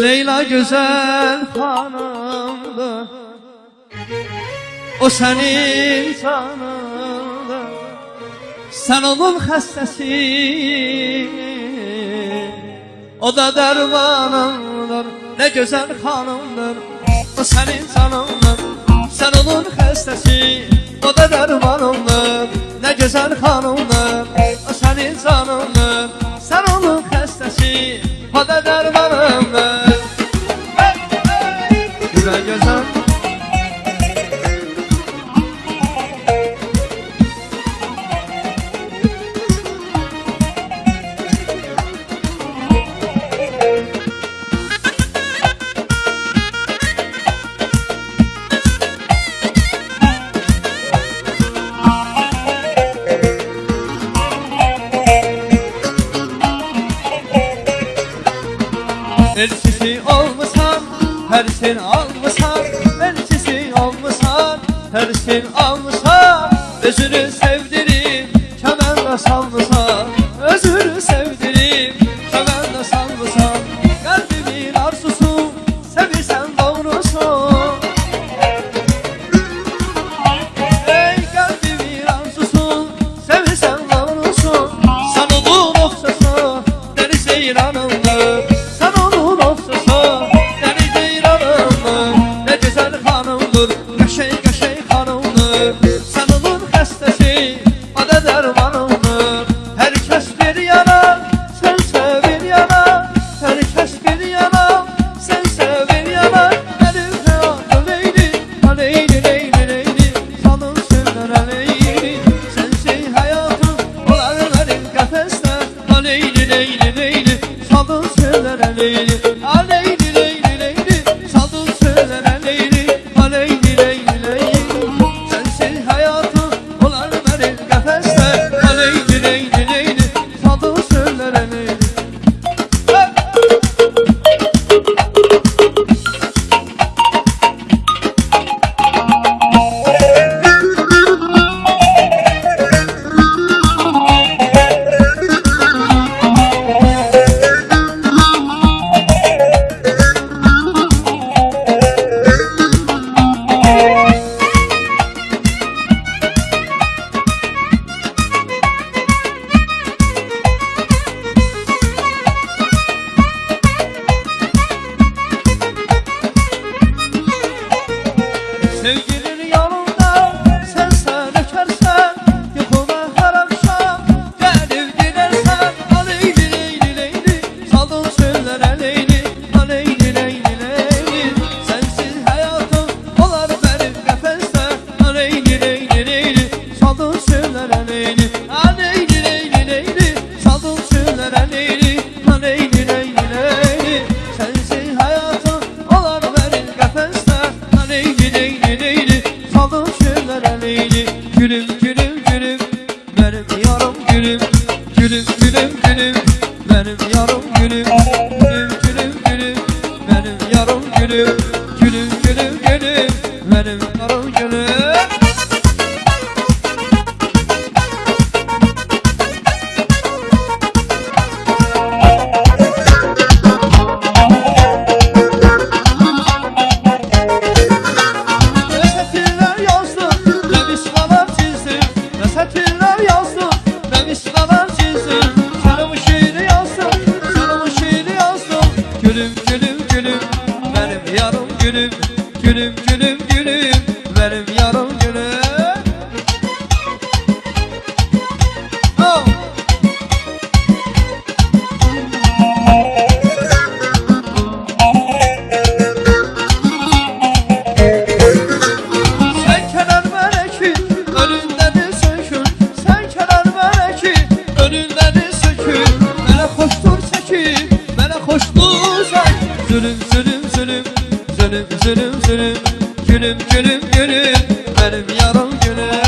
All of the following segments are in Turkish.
Leyla güzel hanımdı. O senin canındı. Sen onun hastesi O da dermanındır Ne güzel hanımdır O senin canındır Sen onun hastesi O da dermanındır Ne güzel hanımdır O senin canındır Sen onun hastesi Pada dermanım ver Güzel güzel gülüm gülüm gülüm benim gülüm gülüm gülüm. Benim üzülüm üzülüm Gülüm gülüm gülüm. Benim yarım gülüm.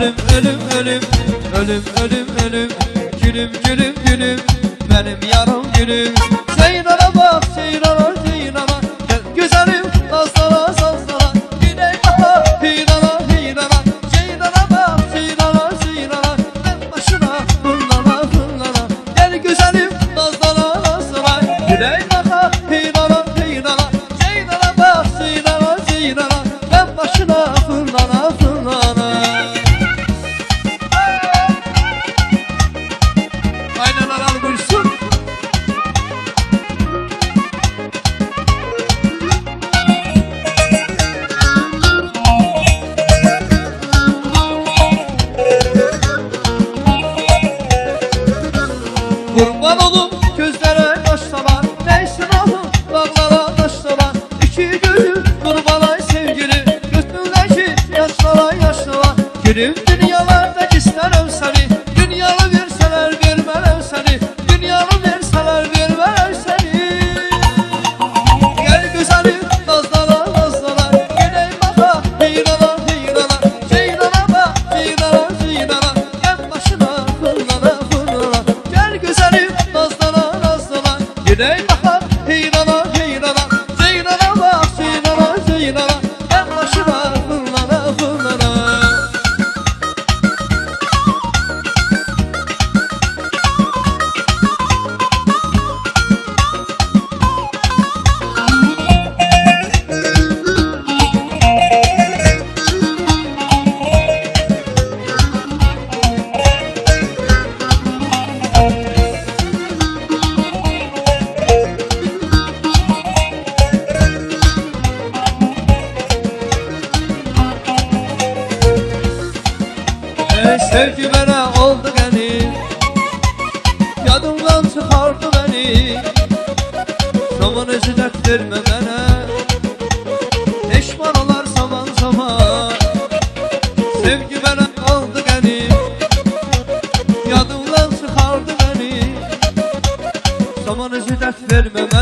Ölüm ölüm ölüm. Ölüm ölüm ölüm. Gülüm gülüm gülüm. Benim yarım gülüm. Zeynara bak Zeynara Gülüm dünyalarda isterim seni Zaman özü dert verme bana Peşman olar zaman zaman. Sevgi bana oldu gani Yadımdan çıkardı beni. Zaman özü dert verme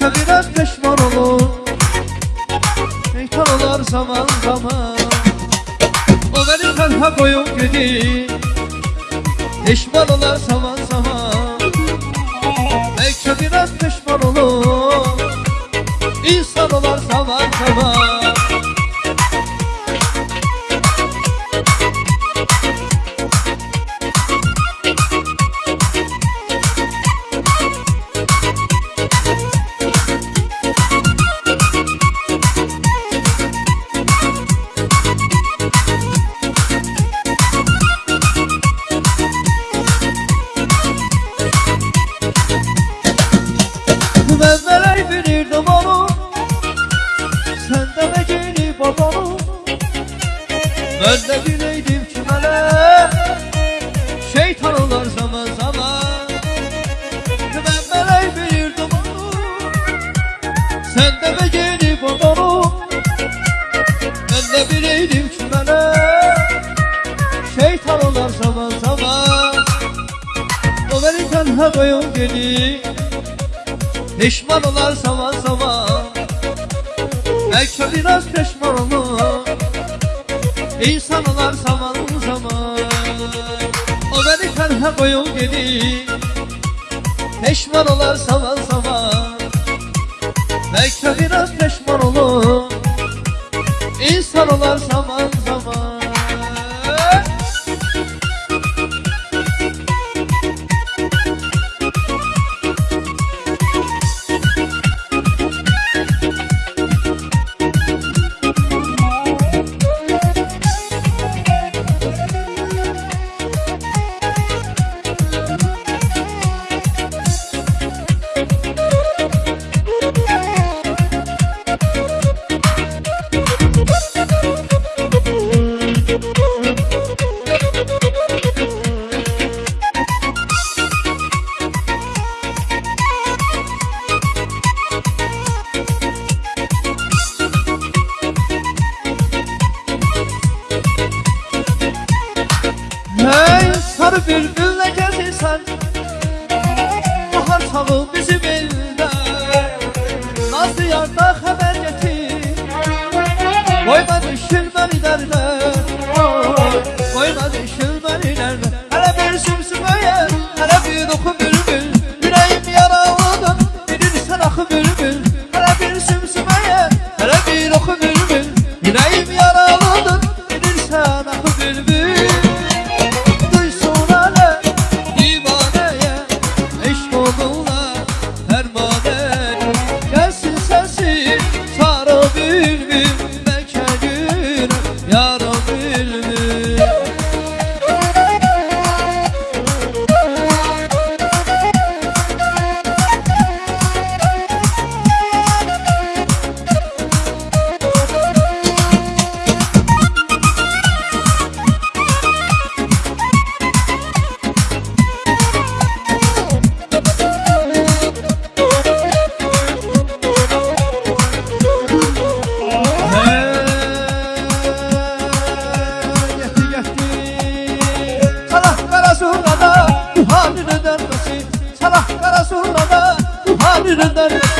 Belki biraz pişman olur Şeytan olur zaman zaman. O beni tenha koyup gidi. Pişman olur zaman zaman. Belki biraz pişman olur İnsan olur Ben de bileydim ki melek Şeytan olur zaman zaman. Ben melek bilirdim onu Sen de mi gelip odana Ben de bileydim ki melek Şeytan olur zaman zaman. O beni tenha koyun gelip Pişman olar zaman zaman. Belki biraz pişman olur İnsan olar zaman zaman O beni tenha koyun gidi Pişman olar zaman zaman Belki biraz pişman olur İnsan olar zaman 얼마나 실망이 다르다 Allah Resulallah Habir der